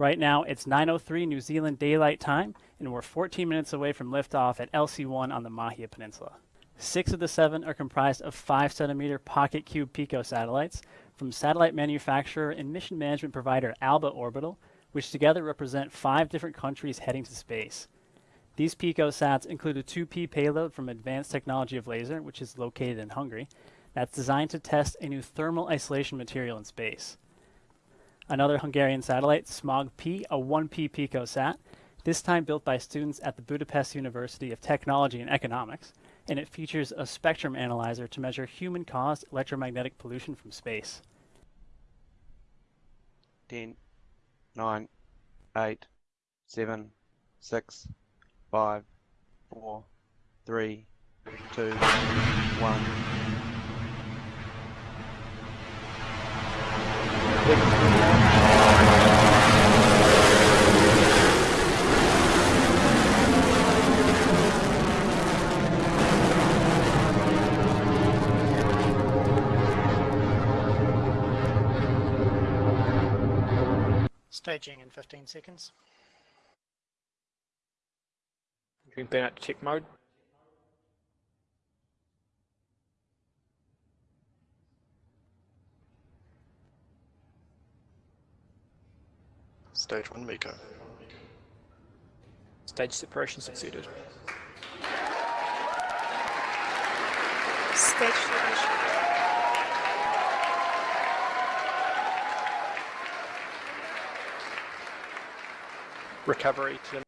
Right now, it's 9.03 New Zealand Daylight Time, and we're 14 minutes away from liftoff at LC-1 on the Mahia Peninsula. Six of the seven are comprised of 5 centimeter PocketQube pico satellites from satellite manufacturer and mission management provider Alba Orbital, which together represent five different countries heading to space. These pico picosats include a 2P payload from Advanced Technology of Laser, which is located in Hungary, that's designed to test a new thermal isolation material in space. Another Hungarian satellite, SMOG P, a 1P picosat, this time built by students at the Budapest University of Technology and Economics, and it features a spectrum analyzer to measure human-caused electromagnetic pollution from space. 10, 9, 8, 7, 6, 5, 4, 3, 2, 1. Staging in 15 seconds. Burn out to check mode. Stage 1 MECO. Stage separation succeeded. Stage separation. Recovery to